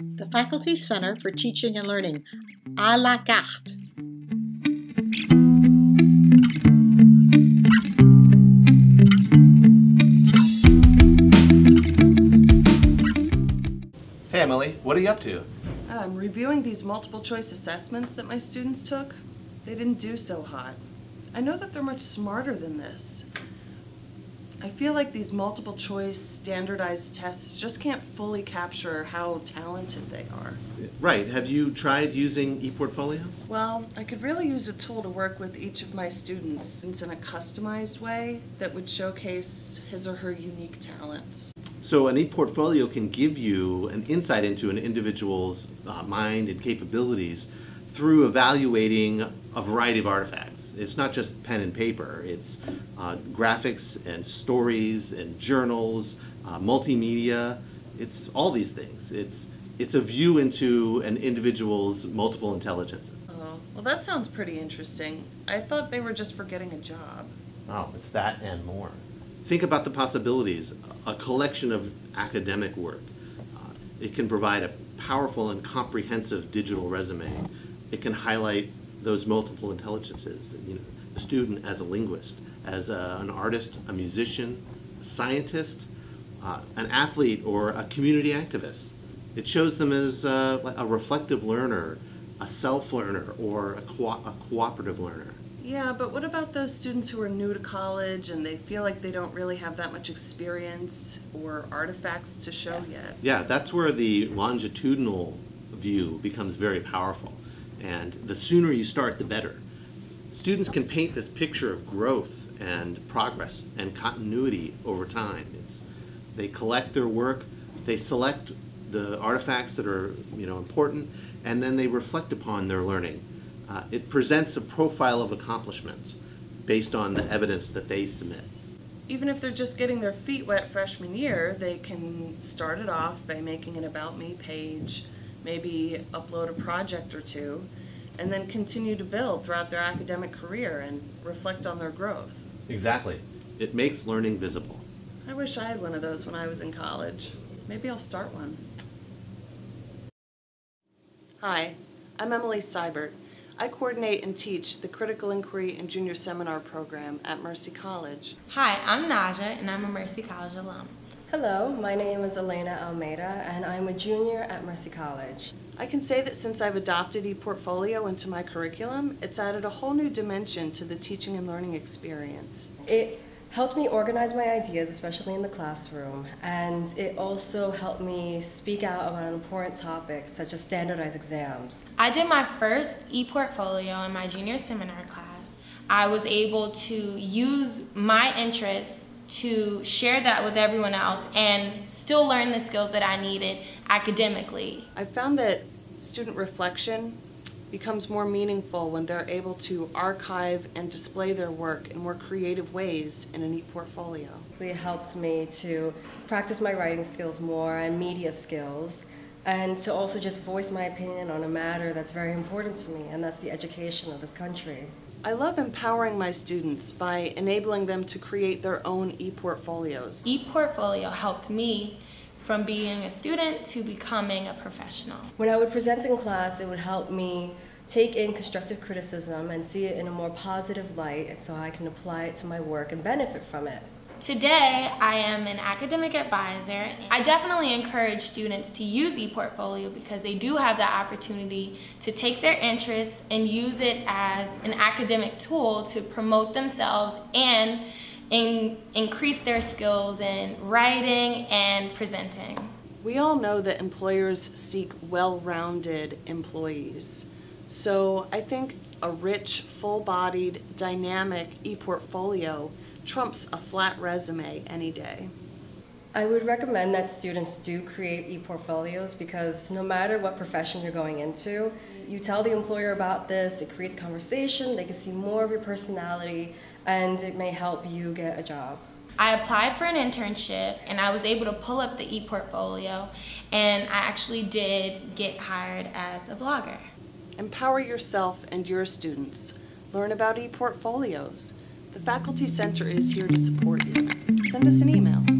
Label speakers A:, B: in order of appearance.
A: The Faculty Center for Teaching and Learning, à la carte.
B: Hey Emily, what are you up to?
C: I'm reviewing these multiple choice assessments that my students took. They didn't do so hot. I know that they're much smarter than this. I feel like these multiple choice standardized tests just can't fully capture how talented they are.
B: Right, have you tried using ePortfolios?
C: Well, I could really use a tool to work with each of my students in a customized way that would showcase his or her unique talents.
B: So an ePortfolio can give you an insight into an individual's uh, mind and capabilities through evaluating a variety of artifacts. It's not just pen and paper, it's uh, graphics and stories and journals, uh, multimedia, it's all these things. It's, it's a view into an individual's multiple intelligences.
C: Oh, well that sounds pretty interesting. I thought they were just for getting a job.
B: Oh, it's that and more. Think about the possibilities. A collection of academic work. Uh, it can provide a powerful and comprehensive digital resume. It can highlight those multiple intelligences. You know, a student as a linguist, as a, an artist, a musician, a scientist, uh, an athlete, or a community activist. It shows them as uh, a reflective learner, a self-learner, or a, co a cooperative learner.
C: Yeah, but what about those students who are new to college and they feel like they don't really have that much experience or artifacts to show yet?
B: Yeah, that's where the longitudinal view becomes very powerful. And the sooner you start, the better. Students can paint this picture of growth and progress and continuity over time. It's, they collect their work, they select the artifacts that are you know, important, and then they reflect upon their learning. Uh, it presents a profile of accomplishments based on the evidence that they submit.
C: Even if they're just getting their feet wet freshman year, they can start it off by making an About Me page, maybe upload a project or two, and then continue to build throughout their academic career and reflect on their growth.
B: Exactly. It makes learning visible.
C: I wish I had one of those when I was in college. Maybe I'll start one. Hi, I'm Emily Seibert. I coordinate and teach the Critical Inquiry and Junior Seminar program at Mercy College.
D: Hi, I'm Naja and I'm a Mercy College alum.
E: Hello, my name is Elena Almeida and I'm a junior at Mercy College.
C: I can say that since I've adopted ePortfolio into my curriculum, it's added a whole new dimension to the teaching and learning experience.
E: It helped me organize my ideas, especially in the classroom, and it also helped me speak out about important topics such as standardized exams.
D: I did my first ePortfolio in my junior seminar class. I was able to use my interests to share that with everyone else and still learn the skills that I needed academically.
C: I found that student reflection becomes more meaningful when they're able to archive and display their work in more creative ways in an e-portfolio.
E: It helped me to practice my writing skills more and media skills and to also just voice my opinion on a matter that's very important to me and that's the education of this country.
C: I love empowering my students by enabling them to create their own e-portfolios.
D: E-portfolio helped me from being a student to becoming a professional.
E: When I would present in class, it would help me take in constructive criticism and see it in a more positive light so I can apply it to my work and benefit from it.
D: Today, I am an academic advisor. I definitely encourage students to use ePortfolio because they do have the opportunity to take their interests and use it as an academic tool to promote themselves and in, increase their skills in writing and presenting.
C: We all know that employers seek well-rounded employees. So I think a rich, full-bodied, dynamic e-portfolio trumps a flat resume any day.
E: I would recommend that students do create e-portfolios because no matter what profession you're going into, you tell the employer about this, it creates conversation, they can see more of your personality, and it may help you get a job.
D: I applied for an internship and I was able to pull up the e-portfolio and I actually did get hired as a blogger.
C: Empower yourself and your students. Learn about e-portfolios. The Faculty Center is here to support you. Send us an email.